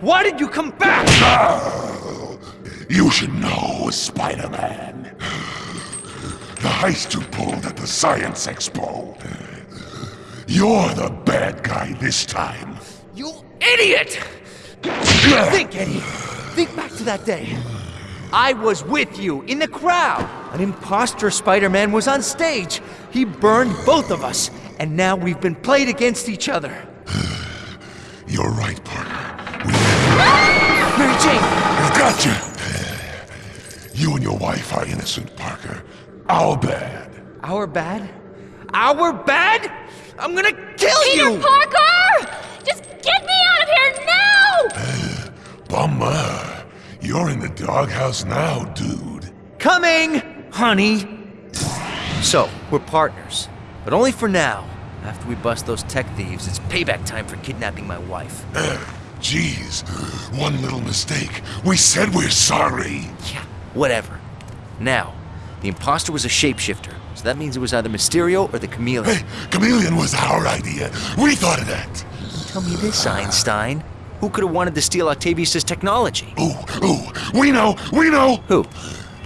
Why did you come back? You should know, Spider-Man. The heist you pulled at the Science Expo. You're the bad guy this time. You idiot! Think, Eddie. Think back to that day. I was with you in the crowd. An imposter Spider-Man was on stage. He burned both of us, and now we've been played against each other. I've you. You and your wife are innocent, Parker. Our bad. Our bad? Our bad? I'm gonna kill Peter you! Parker! Just get me out of here now! Uh, bummer. You're in the doghouse now, dude. Coming, honey. So, we're partners, but only for now. After we bust those tech thieves, it's payback time for kidnapping my wife. Uh, Jeez, one little mistake. We said we're sorry. Yeah, whatever. Now, the imposter was a shapeshifter, so that means it was either Mysterio or the Chameleon. Hey, Chameleon was our idea. We thought of that. Tell me this, Einstein. Who could have wanted to steal Octavius' technology? Ooh, ooh, we know, we know. Who?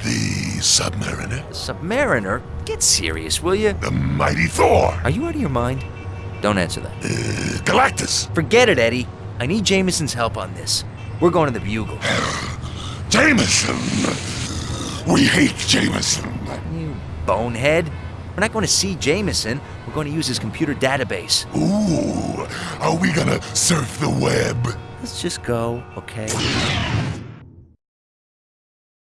The Submariner, Submariner? Get serious, will you? the mighty Thor, Are you out of your mind? Don't answer that. uh, Galactus, Forget it, Eddie. I need Jameson's help on this. We're going to the Bugle. Jameson. We hate Jameson. You bonehead. We're not going to see Jameson. We're going to use his computer database. Ooh, are we gonna surf the web? Let's just go, okay?